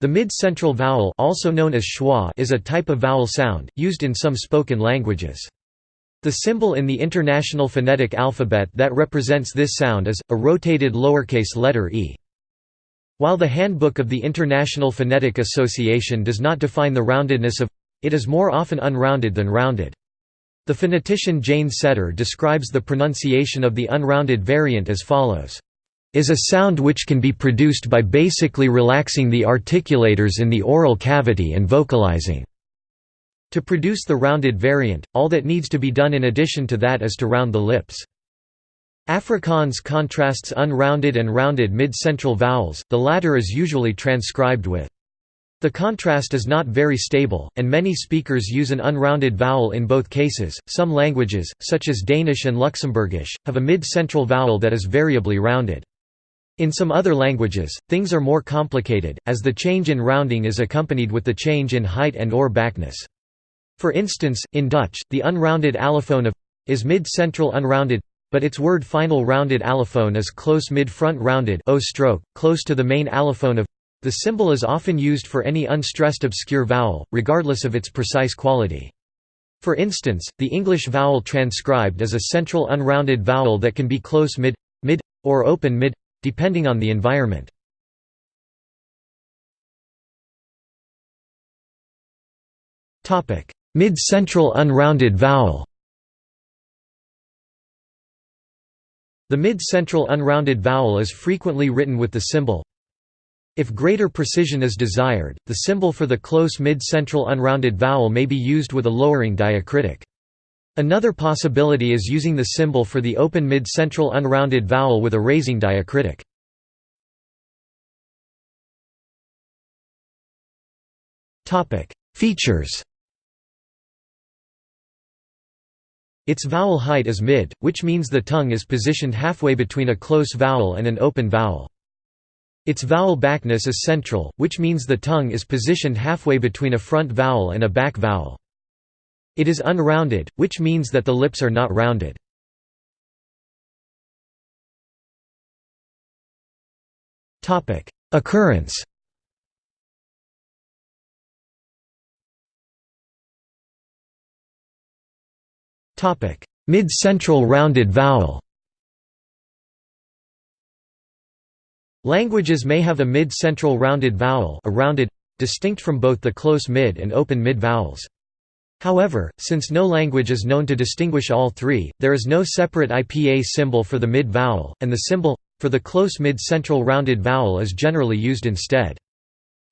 The mid-central vowel also known as schwa is a type of vowel sound, used in some spoken languages. The symbol in the International Phonetic Alphabet that represents this sound is, a rotated lowercase letter e. While the Handbook of the International Phonetic Association does not define the roundedness of it is more often unrounded than rounded. The phonetician Jane Setter describes the pronunciation of the unrounded variant as follows is a sound which can be produced by basically relaxing the articulators in the oral cavity and vocalizing. To produce the rounded variant, all that needs to be done in addition to that is to round the lips. Afrikaans contrasts unrounded and rounded mid-central vowels, the latter is usually transcribed with. The contrast is not very stable, and many speakers use an unrounded vowel in both cases. Some languages, such as Danish and Luxembourgish, have a mid-central vowel that is variably rounded. In some other languages, things are more complicated, as the change in rounding is accompanied with the change in height and or backness. For instance, in Dutch, the unrounded allophone of is mid-central unrounded, but its word final rounded allophone is close mid-front rounded o stroke, close to the main allophone of. The symbol is often used for any unstressed obscure vowel, regardless of its precise quality. For instance, the English vowel transcribed is a central unrounded vowel that can be close mid, mid, or open mid, depending on the environment. Mid-central unrounded vowel The mid-central unrounded vowel is frequently written with the symbol if greater precision is desired, the symbol for the close mid-central unrounded vowel may be used with a lowering diacritic. Another possibility is using the symbol for the open mid-central unrounded vowel with a raising diacritic. Features Its vowel height is mid, which means the tongue is positioned halfway between a close vowel and an open vowel. Its vowel backness is central, which means the tongue is positioned halfway between a front vowel and a back vowel. It is unrounded, which means that the lips are not rounded. Occurrence Mid-central rounded vowel Languages may have a mid-central rounded vowel a rounded, distinct from both the close mid and open mid vowels. However, since no language is known to distinguish all three, there is no separate IPA symbol for the mid-vowel, and the symbol, for the close mid-central rounded vowel is generally used instead.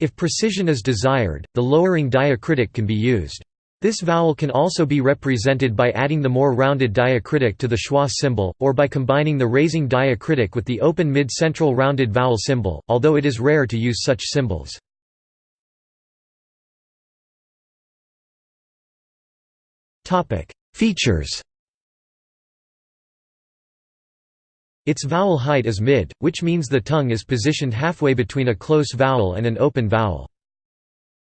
If precision is desired, the lowering diacritic can be used. This vowel can also be represented by adding the more rounded diacritic to the schwa symbol, or by combining the raising diacritic with the open mid-central rounded vowel symbol, although it is rare to use such symbols. Features Its vowel height is mid, which means the tongue is positioned halfway between a close vowel and an open vowel.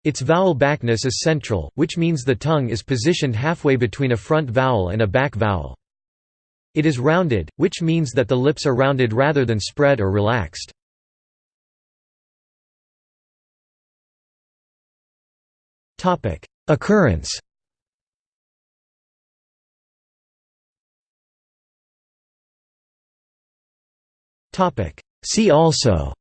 Its vowel backness is central, which means the tongue is positioned halfway between a front vowel and a back vowel. It is rounded, which means that the lips are rounded rather than spread or relaxed. Occurrence See also.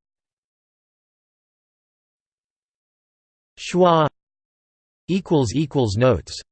Schwa. Notes